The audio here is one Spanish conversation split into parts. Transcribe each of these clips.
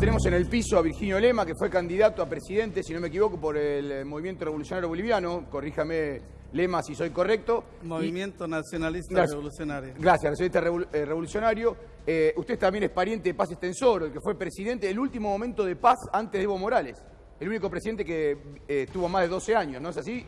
Tenemos en el piso a Virginio Lema, que fue candidato a presidente, si no me equivoco, por el eh, Movimiento Revolucionario Boliviano. Corríjame, Lema, si soy correcto. Movimiento Nacionalista Gracias. Revolucionario. Gracias, nacionalista revol- eh, revolucionario. Eh, usted también es pariente de Paz Extensor, el que fue presidente del último momento de paz antes de Evo Morales. El único presidente que eh, estuvo más de 12 años, ¿no es así?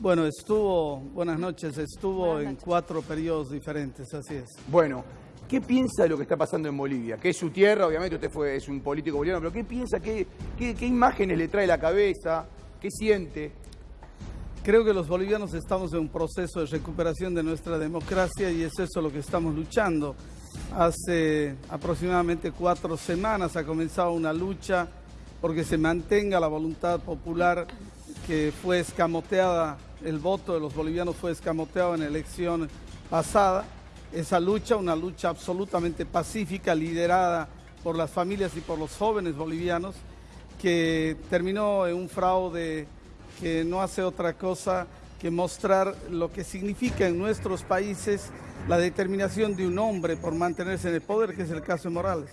Bueno, estuvo, buenas noches, estuvo Buenas en cuatro periodos diferentes, así es. Bueno, ¿qué piensa de lo que está pasando en Bolivia? Que es su tierra, obviamente usted fue, es un político boliviano, pero ¿qué piensa? ¿Qué, qué, qué imágenes le trae a la cabeza? ¿Qué siente? Creo que los bolivianos estamos en un proceso de recuperación de nuestra democracia y es eso lo que estamos luchando. Hace aproximadamente cuatro semanas ha comenzado una lucha porque se mantenga la voluntad popular que fue escamoteada, el voto de los bolivianos fue escamoteado en la elección pasada. Esa lucha, una lucha absolutamente pacífica, liderada por las familias y por los jóvenes bolivianos, que terminó en un fraude que no hace otra cosa que mostrar lo que significa en nuestros países la determinación de un hombre por mantenerse en el poder, que es el caso de Morales.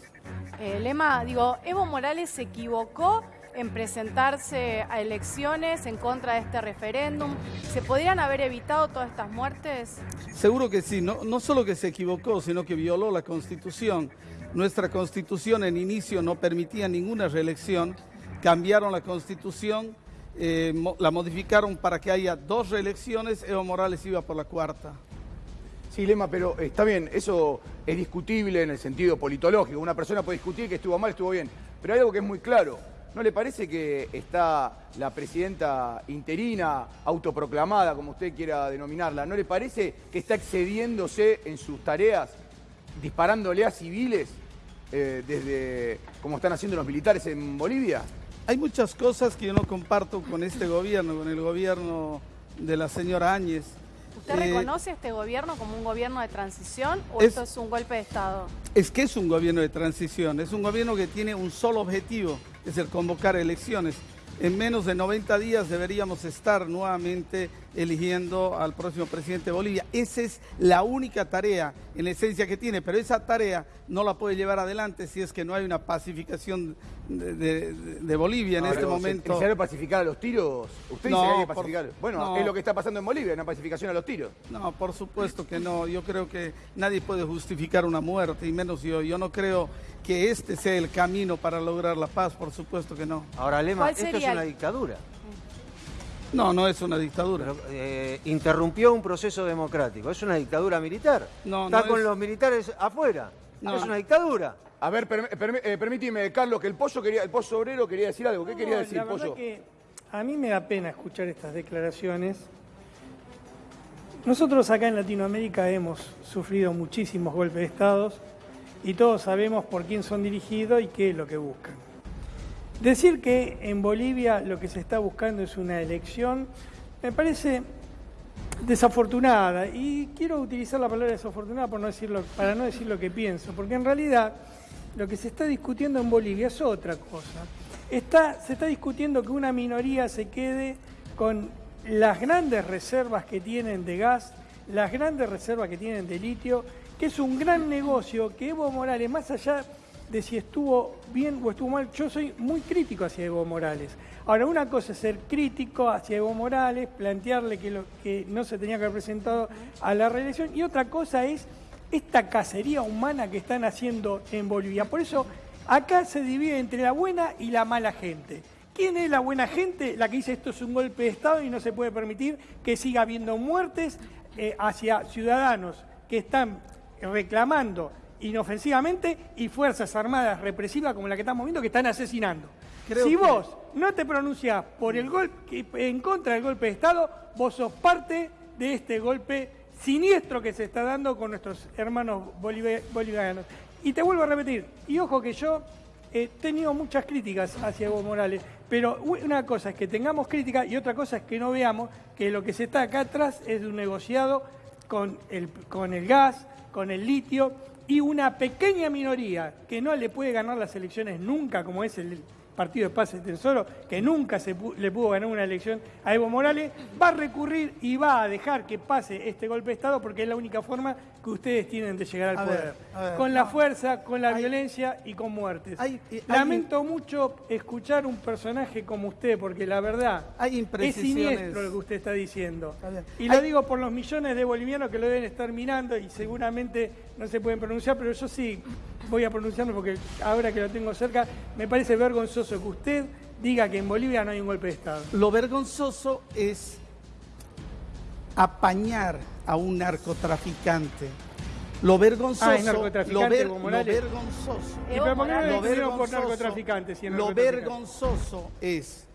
Eh, Lema, digo, Evo Morales se equivocó en presentarse a elecciones en contra de este referéndum. ¿Se podrían haber evitado todas estas muertes? Seguro que sí, no, no solo que se equivocó, sino que violó la Constitución. Nuestra Constitución en inicio no permitía ninguna reelección, cambiaron la Constitución, eh, mo- la modificaron para que haya dos reelecciones, Evo Morales iba por la cuarta. Sí, Lema, pero está bien, eso es discutible en el sentido politológico. Una persona puede discutir que estuvo mal, estuvo bien. Pero hay algo que es muy claro. ¿No le parece que está la presidenta interina, autoproclamada, como usted quiera denominarla, ¿no le parece que está excediéndose en sus tareas, disparándole a civiles eh, desde como están haciendo los militares en Bolivia? Hay muchas cosas que yo no comparto con este gobierno, con el gobierno de la señora Áñez. ¿Usted Eh, reconoce a este gobierno como un gobierno de transición o Es- esto es un golpe de Estado? Es que es un gobierno de transición, es un gobierno que tiene un solo objetivo, es el convocar elecciones. En menos de 90 días deberíamos estar nuevamente eligiendo al próximo presidente de Bolivia. Esa es la única tarea en la esencia que tiene, pero esa tarea no la puede llevar adelante si es que no hay una pacificación de, de- de Bolivia en este ¿es momento. necesario pacificar a los tiros? ¿Usted dice No, que hay que por- pacificar? Bueno, no. es lo que está pasando en Bolivia, una pacificación a los tiros. No, por supuesto que no. Yo creo que nadie puede justificar una muerte, y menos yo. Yo no creo que este sea el camino para lograr la paz, por supuesto que no. Ahora, Lema, ¿Cuál esto es sería una dictadura. No, no es una dictadura. Pero, eh, interrumpió un proceso democrático. Es una dictadura militar. No, Está no con es- los militares afuera. No. Es una dictadura. A ver, eh, permíteme, Carlos, que el pollo quería, el pollo obrero quería decir algo. ¿Qué quería decir, la verdad pollo? que a mí me da pena escuchar estas declaraciones. Nosotros acá en Latinoamérica hemos sufrido muchísimos golpes de Estado y todos sabemos por quién son dirigidos y qué es lo que buscan. Decir que en Bolivia lo que se está buscando es una elección me parece desafortunada y quiero utilizar la palabra desafortunada por no decirlo, para no decir lo que pienso, porque en realidad lo que se está discutiendo en Bolivia es otra cosa. Está, se está discutiendo que una minoría se quede con las grandes reservas que tienen de gas, las grandes reservas que tienen de litio, que es un gran negocio que Evo Morales, más allá de si estuvo bien o estuvo mal, yo soy muy crítico hacia Evo Morales. Ahora, una cosa es ser crítico hacia Evo Morales, plantearle que, no se tenía que haber presentado a la reelección, y otra cosa es esta cacería humana que están haciendo en Bolivia. Por eso, acá se divide entre la buena y la mala gente. ¿Quién es la buena gente? La que dice esto es un golpe de Estado y no se puede permitir que siga habiendo muertes eh, hacia ciudadanos que están reclamando inofensivamente y fuerzas armadas represivas como la que estamos viendo que están asesinando. Creo si que- vos no te pronunciás por el golpe en contra del golpe de Estado, vos sos parte de este golpe siniestro que se está dando con nuestros hermanos bolivianos. Y te vuelvo a repetir, y ojo que yo he tenido muchas críticas hacia Evo Morales, pero una cosa es que tengamos críticas y otra cosa es que no veamos que lo que se está acá atrás es un negociado con el, con el gas, con el litio y una pequeña minoría que no le puede ganar las elecciones nunca, como es el Partido de Paz y Tesoro, que nunca se pu- le pudo ganar una elección a Evo Morales, va a recurrir y va a dejar que pase este golpe de Estado porque es la única forma que ustedes tienen de llegar al A poder. ver, a ver, con la no. fuerza, con la Hay- violencia y con muertes. hay- hay- Lamento mucho escuchar un personaje como usted, porque la verdad Hay es siniestro lo que usted está diciendo. Está. Y lo digo por los millones de bolivianos que lo deben estar mirando y seguramente no se pueden pronunciar, pero yo sí voy a pronunciarme porque ahora que lo tengo cerca, me parece vergonzoso que usted diga que en Bolivia no hay un golpe de Estado. Lo vergonzoso es apañar a un narcotraficante. Lo vergonzoso, Ah, es narcotraficante, lo, ver- lo vergonzoso, ¿Y Evo pero por qué no Morales. le lo escribieron por vergonzoso- narcotraficante? si es lo vergonzoso es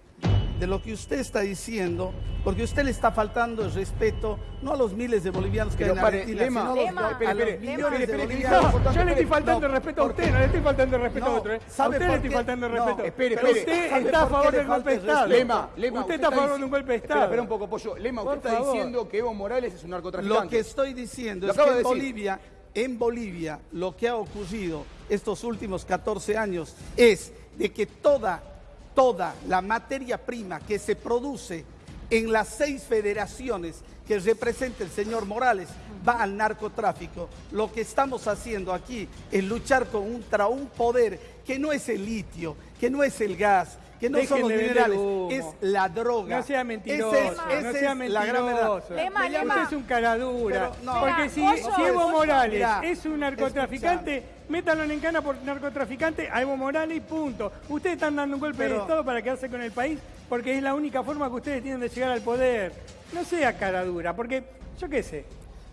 de lo que usted está diciendo, porque usted le está faltando el respeto no a los miles de bolivianos que Pero hay en pare, Argentina, Lema, sino a los- Lema, a los espere, espere, millones Lema. de bolivianos. No, yo le estoy faltando No, el respeto a usted, no le estoy faltando el respeto No, a otro. ¿eh? A ¿sabe usted le estoy faltando el No, respeto. espere, Pero espere. usted ¿Sabe está a favor del golpe de Estado. Lema, Lema, usted está a favor de un golpe de Estado. espera un poco, Pollo. Lema, usted está diciendo que Evo Morales es un narcotraficante. Lo que estoy diciendo es que en. Bolivia, en Bolivia, lo que ha ocurrido estos últimos 14 años es de que toda, toda la materia prima que se produce en las seis federaciones que representa el señor Morales va al narcotráfico. Lo que estamos haciendo aquí es luchar contra un poder que no es el litio, que no es el gas, que no son los de minerales, es la droga. No sea mentiroso, es- no esa sea es la gran verdad. mentiroso. Lema, Lema. Usted es un cara dura. Pero, no. Porque si, Evo Morales mirá, es un narcotraficante, métanlo en cana por narcotraficante a Evo Morales y punto. Ustedes están dando un golpe de Pero- Estado para quedarse con el país porque es la única forma que ustedes tienen de llegar al poder. No sea cara dura, porque yo qué sé.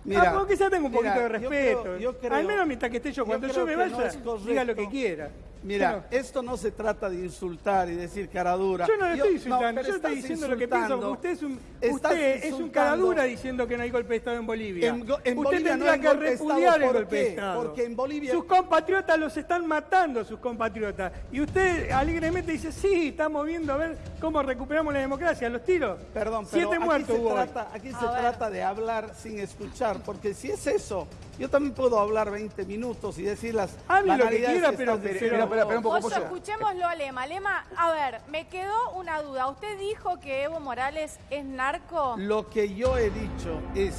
Mira, ah, porque ya tengo un mira, poquito de yo respeto. creo- yo creo- Al menos mientras que esté yo. Cuando yo, me vaya, no diga lo que quiera. Mira, esto no se trata de insultar y decir cara dura. Yo no le estoy no, insultando, pero yo estoy diciendo lo que pienso. Usted es un, usted es un insultando. cara dura diciendo que no hay golpe de Estado en Bolivia. En go- en usted Bolivia no tendría que Estado, repudiar el ¿por golpe de? Estado. Porque en Bolivia- Sus compatriotas los están matando, sus compatriotas. Y usted alegremente dice, sí, estamos viendo a ver cómo recuperamos la democracia. Los tiros. Perdón, pero Siete aquí muertos se hubo. hoy. trata, aquí A se ver. trata de hablar sin escuchar, porque si es eso, yo también puedo hablar 20 minutos y decir las Hable lo que quiera, que pero- pero- diciendo. Espera, espera, espera un poco, Pollo. escuchémoslo a Lema. Lema, a ver, me quedó una duda. ¿Usted dijo que Evo Morales es narco? Lo que yo he dicho es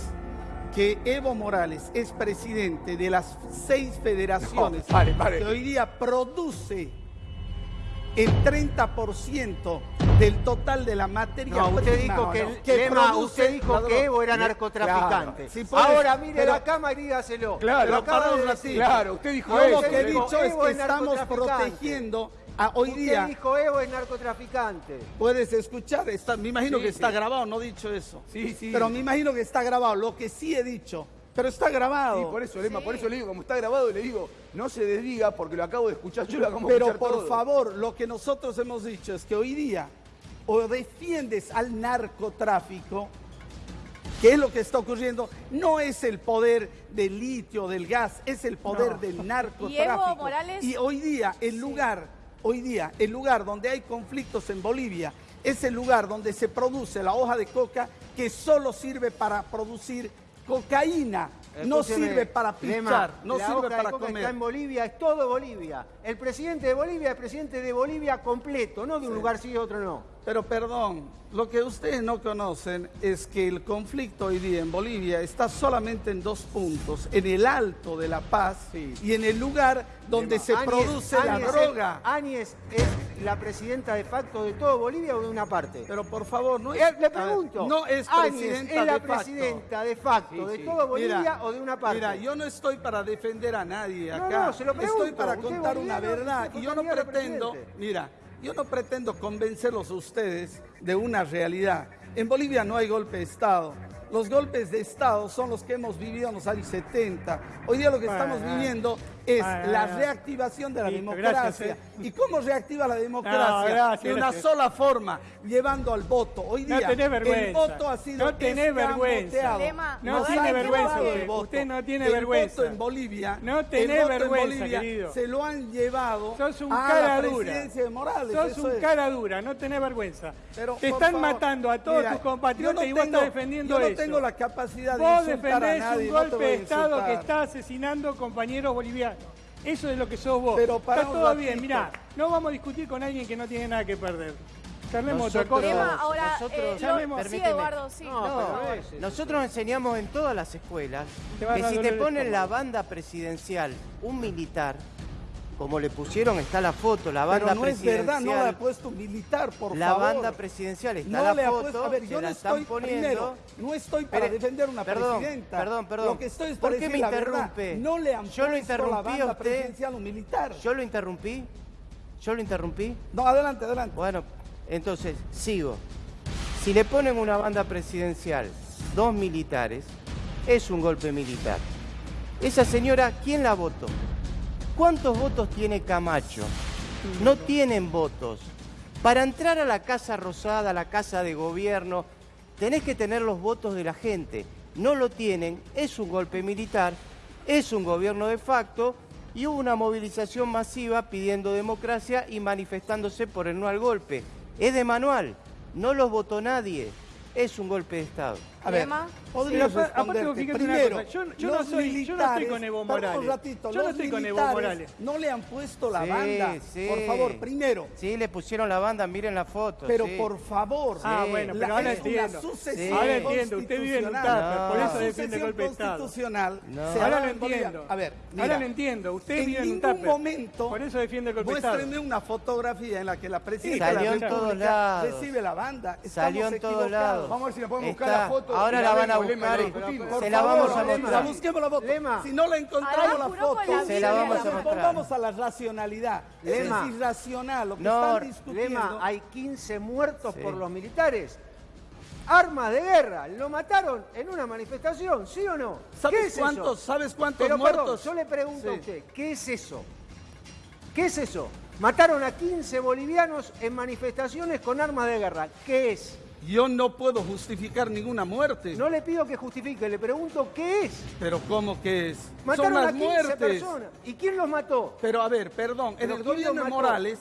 que Evo Morales es presidente de las seis federaciones No, pare, pare. que hoy día produce el 30% del total de la materia No, usted prima dijo que, que Lema, produce usted dijo que Evo era narcotraficante. claro. Si puedes- Ahora mire pero- la cámara y dígaselo. Claro, Lo de decir. Claro, usted dijo lo que he dicho es es que estamos protegiendo a hoy Usted día. dijo Evo es narcotraficante. Puedes escuchar, está, me imagino Sí, que está grabado, no he dicho eso. Sí, sí. Pero me imagino que está grabado, lo que sí he dicho, pero está grabado. Sí, por eso, Lema, Sí. por eso le digo, como está grabado, le digo, no se desdiga porque lo acabo de escuchar, yo lo acabo de Pero por todo. favor, lo que nosotros hemos dicho es que hoy día o defiendes al narcotráfico, que es lo que está ocurriendo, no es el poder del litio, del gas, es el poder No. del narcotráfico. Y Evo Morales- Y hoy día el lugar, hoy día el lugar donde hay conflictos en Bolivia es el lugar donde se produce la hoja de coca que solo sirve para producir cocaína, no sirve para Lema, pichar, no la sirve hoja de para coca comer. Está en Bolivia, es todo Bolivia. El presidente de Bolivia es presidente de Bolivia completo, no de un lugar sí y otro no. Pero perdón, lo que ustedes no conocen es que el conflicto hoy día en Bolivia está solamente en dos puntos, en el alto de la paz Sí. y en el lugar donde se Áñez- produce la Áñez droga. Áñez es la presidenta de facto de todo Bolivia o de una parte. Pero por favor, no es, Eh, a le pregunto, no es presidenta es la de facto. presidenta de facto Sí, de sí. todo Bolivia Mira, o de una parte. Mira, yo no estoy para defender a nadie No, acá. no, se lo pregunto. Estoy para contar una verdad. Y yo no pretendo, mira, yo no pretendo convencerlos a ustedes de una realidad. En Bolivia no hay golpe de Estado. Los golpes de Estado son los que hemos vivido en los años 70. Hoy día lo que estamos viviendo es la reactivación de la Listo, democracia. gracias, eh. ¿Y cómo reactiva la democracia? No, gracias, de una gracias. sola forma, llevando al voto. Hoy No día tenés el vergüenza. voto ha sido No tenés vergüenza. No tiene vergüenza usted. el no tiene el vergüenza. voto en Bolivia. No el en vergüenza, Bolivia querido. Se lo han llevado Sos un a cara la dura. presidencia de Morales. Sos un es. cara dura, no tenés vergüenza. Pero, Te están favor, matando a todos mira, tus compatriotas y vos estás defendiendo Yo no eso. Tengo la capacidad de Vos a defendés nadie. un golpe de Estado que está asesinando compañeros bolivianos. Eso es lo que sos vos. Pero para Está todo ratito. bien, mirá, no vamos a discutir con alguien que no tiene nada que perder. Charlemos otra Nosotros- cosa. Ahora, nosotros- eh, lo- Llamemos- sí, permíteme. Eduardo, sí. No, por pero favor. es- Nosotros enseñamos en todas las escuelas que si te ponen la banda presidencial un militar, como le pusieron, está la foto, la banda Pero no es presidencial. verdad, no le ha puesto militar, por la favor. banda presidencial está no la le ha foto, puesto, a ver, yo la no están estoy, poniendo. primero, no estoy para Espere, defender una perdón, presidenta. Perdón, perdón. Lo que estoy es ¿Por qué me la verdad. interrumpe? No le han Yo lo interrumpí la banda usted. presidencial militar. Yo lo interrumpí. Yo lo interrumpí. No, adelante, adelante. Bueno, entonces, sigo. Si le ponen una banda presidencial, dos militares, es un golpe militar. Esa señora, ¿quién la votó? ¿Cuántos votos tiene Camacho? No tienen votos. Para entrar a la Casa Rosada, a la Casa de Gobierno, tenés que tener los votos de la gente. No lo tienen, es un golpe militar, es un gobierno de facto y hubo una movilización masiva pidiendo democracia y manifestándose por el no al golpe. Es de manual, no los votó nadie, es un golpe de Estado. A ver, podría Sí, aparte, aparte, responderte. fíjate una Primero, cosa, yo- yo no soy- yo no estoy con Evo Morales. un ratito, Yo no estoy con Evo Morales. No le han puesto la Sí, banda. sí. Por favor, primero. Sí, le pusieron la banda, miren la foto. Pero sí. por favor. Ah, bueno, pero ahora es entiendo. Una sucesión Sí. Ahora entiendo, usted vive en un tupper, por No. eso La defiende el golpe de sucesión Estado. constitucional. No. se Ahora lo en entiendo. A ver, mira, Ahora lo entiendo. Usted en vive en un ningún tupper. momento Por eso defiende el golpe de Estado. Muéstrenme una fotografía en la que la presidenta Salió de en la todos República lados. recibe la banda. Estamos Salió en todos equivocados. lados. Vamos a ver si la podemos buscar la foto. Ahora la van a buscar y se la vamos a mostrar. busquemos la foto. Si no la encontramos la foto, Se la vamos a mostrar. pongamos a la racionalidad. Lema. Es irracional lo que No, están discutiendo. Lema, hay 15 muertos Sí. por los militares. Armas de guerra, lo mataron en una manifestación, ¿sí o no? ¿Qué ¿Sabes es cuántos, eso? ¿Sabes cuántos Pero muertos? perdón, yo le pregunto a usted, ¿qué es eso? ¿Qué es eso? Mataron a 15 bolivianos en manifestaciones con armas de guerra. ¿Qué es? Yo no puedo justificar ninguna muerte. No le pido que justifique, le pregunto qué es. Pero ¿cómo que es? Mataron Son a las 15 muertes. personas. ¿Y quién los mató? Pero a ver, perdón, en ¿Pero el gobierno de? Morales,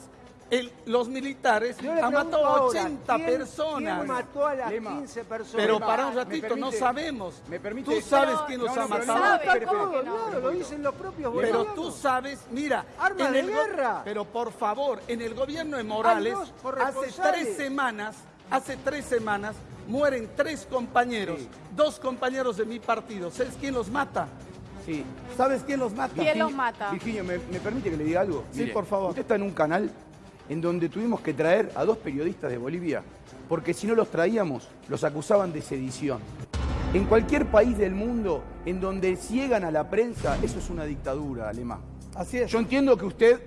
el- los militares han matado a ahora, 80 ¿quién- personas. ¿Quién mató a las Lema, 15 personas? Pero Lema, para un ¿me ratito, permite? no sabemos. ¿Me permite? Tú sabes Pero- quién los No, ha no, pero matado. no, sabe. Lo dicen los propios Pero tú sabes, mira, Armas en de el guerra. Pero por favor, en el gobierno de Morales, hace tres semanas, hace tres semanas, mueren tres compañeros, dos compañeros de mi partido. ¿Sabes quién los mata? Sí. ¿Sabes quién los mata? ¿Quién los mata? Virginia, ¿me, me permite que le diga algo? Sí, por favor. Usted está en un canal en donde tuvimos que traer a dos periodistas de Bolivia, porque si no los traíamos, los acusaban de sedición. En cualquier país del mundo en donde ciegan a la prensa, eso es una dictadura, Alemán. Así es. Yo entiendo que usted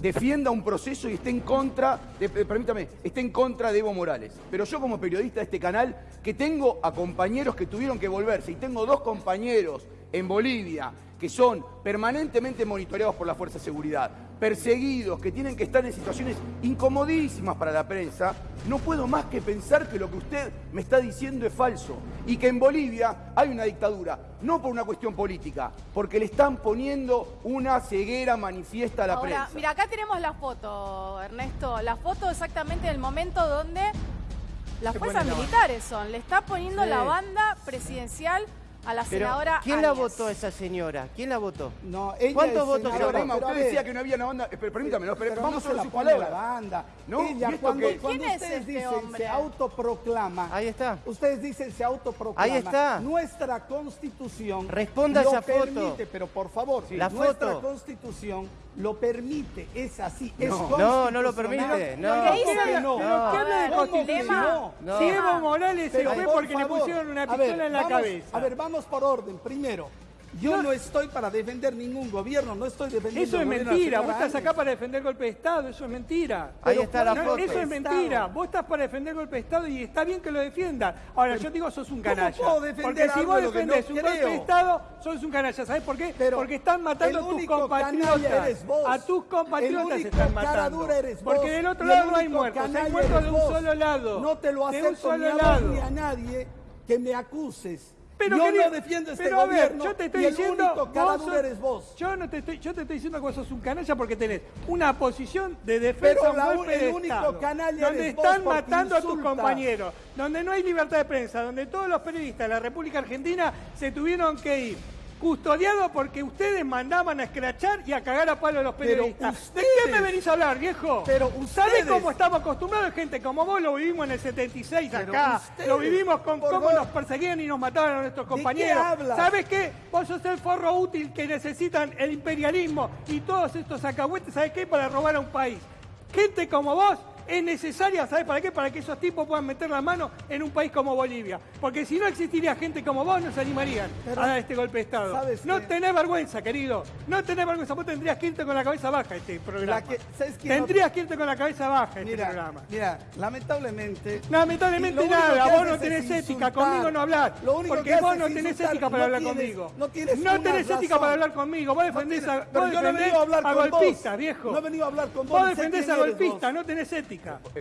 defienda un proceso y esté en contra, de- eh, permítame, esté en contra de Evo Morales. Pero yo como periodista de este canal, que tengo a compañeros que tuvieron que volverse, y tengo dos compañeros en Bolivia que son permanentemente monitoreados por la Fuerza de Seguridad, perseguidos, que tienen que estar en situaciones incomodísimas para la prensa, no puedo más que pensar que lo que usted me está diciendo es falso y que en Bolivia hay una dictadura, no por una cuestión política, porque le están poniendo una ceguera manifiesta a la Ahora, prensa. mira, acá tenemos la foto, Ernesto. La foto exactamente del momento donde las fuerzas militares son. Le está poniendo Sí. la banda presidencial a la Pero, senadora ¿quién la Áñez. votó esa señora? ¿Quién la votó? No, ella ¿Cuántos votos senadora, Pero, Lema, pero a usted ver, decía que no había una banda. Pero, permítame, no, pero pero vamos no se sobre la la palabras. banda. ¿No? Ella, ¿Y esto cuando, cuando ¿Quién es ustedes este dicen, hombre? se autoproclama. Ahí está. Ustedes dicen, se autoproclama. Ahí está. Nuestra constitución. Responda lo esa foto. permite, pero por favor, La nuestra foto. constitución lo permite. Es así. Es No. No, no lo permite, no. Lo que dice- ¿Cómo que no? Pero No. ¿qué habla de constitución? No. Si Evo Morales se Pero fue por porque le favor, pusieron una pistola ver, en la vamos- cabeza. A ver, vamos por orden. Primero, yo no, estoy para defender ningún gobierno, no estoy defendiendo Eso es mentira. Vos estás acá para defender el golpe de Estado. Eso es mentira. Ahí Pero está la No, foto. eso es mentira. Vos estás para defender el golpe de Estado y está bien que lo defiendas. Ahora, yo digo, sos un ¿cómo canalla. puedo defender Porque si vos defendés no un golpe de Estado, sos un canalla. ¿Sabés por qué? Pero Porque están matando a tus compatriotas. canalla eres vos. A tus compatriotas El único están cara matando. dura eres vos. Porque del otro lado no hay muertos. Hay muertos de un vos. solo lado. No te lo De un acepto ni solo a vos lado. ni a nadie que me acuses. Pero yo querido, no defiendo este pero a ver, gobierno yo te estoy y el diciendo, único cara vos sos- eres vos. Yo no te estoy, yo te estoy diciendo que vos sos un canalla porque tenés una posición de defensa Pero la- golpe el de único Estado, canalla donde eres están matando a tus compañeros, donde no hay libertad de prensa, donde todos los periodistas de la República Argentina se tuvieron que ir. Custodiado porque ustedes mandaban a escrachar y a cagar a palo a los periodistas. ¿De qué me venís a hablar, viejo? Pero ¿Sabés ustedes- cómo estamos acostumbrados? Gente como vos lo vivimos en el 76 Pero acá. ustedes, Lo vivimos con cómo vos- nos perseguían y nos mataban a nuestros qué compañeros. hablas? ¿Sabés qué? Vos sos el forro útil que necesitan el imperialismo y todos estos acahuetes, ¿sabés qué? Para robar a un país. Gente como vos es necesaria, ¿sabés para qué? Para que esos tipos puedan meter la mano en un país como Bolivia. Porque si no existiría gente como vos, no se animarían Pero, a dar este golpe de Estado. ¿sabes No qué? tenés vergüenza, querido. No tenés vergüenza. Vos tendrías que irte con la cabeza baja este programa. Que- ¿sabes qué? No- tendrías que irte con la cabeza baja este Mira, programa. mira, lamentablemente. Lamentablemente nada, vos no tenés ética, conmigo no único porque que vos no tenés insultar, ética para no hablar tienes- conmigo. no tienes No tenés ética para hablar conmigo. Vos No defendés tienes- a, vos no defendés a a golpistas, viejo. No he venido a hablar con vos, Vos defendés a golpistas, no tenés ética.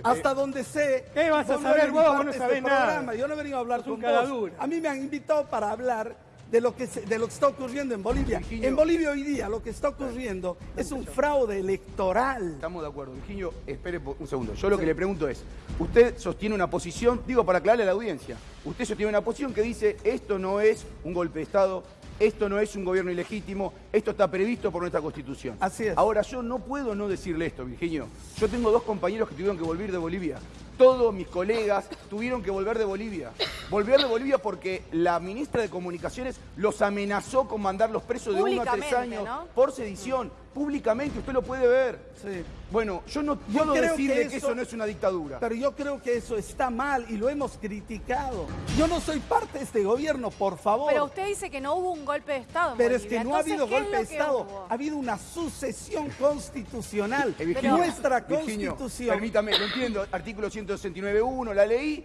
Hasta donde sé. ¿Qué vas a saber parte no este nada. programa. Yo no he venido a hablar con vos. dura. A mí me han invitado para hablar de lo que se- de lo que está ocurriendo en Bolivia. Virginio. En Bolivia hoy día lo que está ocurriendo es un fraude electoral. Estamos de acuerdo. Virginio, espere un segundo. Yo lo que le pregunto es, usted sostiene una posición, digo para aclararle a la audiencia, usted sostiene una posición que dice, esto no es un golpe de Estado, esto no es un gobierno ilegítimo, esto está previsto por nuestra Constitución. Así es. Ahora, yo no puedo no decirle esto, Virginio. Yo tengo dos compañeros que tuvieron que volver de Bolivia. Todos mis colegas tuvieron que volver de Bolivia. Volver de Bolivia porque la ministra de Comunicaciones los amenazó con mandarlos presos de uno a tres años ¿no? por sedición. Públicamente, usted lo puede ver. Sí. Bueno, yo no Yo puedo creo decirle que que, eso- eso no es una dictadura. Pero yo creo que eso está mal y lo hemos criticado. Yo no soy parte de este gobierno, por favor. Pero usted dice que no hubo un golpe de Estado en Pero es que no ha habido ¿qué es golpe de Estado, hubo? ha habido una sucesión constitucional. Eh, Virginio, Nuestra Virginio, constitución. Permítame, lo entiendo, artículo 169.1, la leí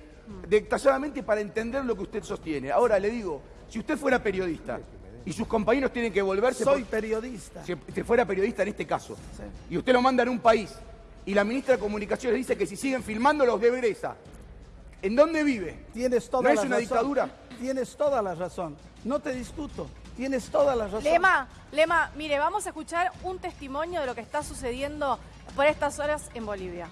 detalladamente para entender lo que usted sostiene. Ahora le digo, si usted fuera periodista y sus compañeros tienen que volverse... Soy por- periodista. si usted fuera periodista en este caso, Sí. y usted lo manda en un país, y la ministra de Comunicaciones dice que si siguen filmando los regresa, ¿en dónde vive? Tienes toda ¿No la es una razón. dictadura? Tienes toda la razón. No te discuto. Tienes toda la razón. Lema, Lema, mire, vamos a escuchar un testimonio de lo que está sucediendo por estas horas en Bolivia.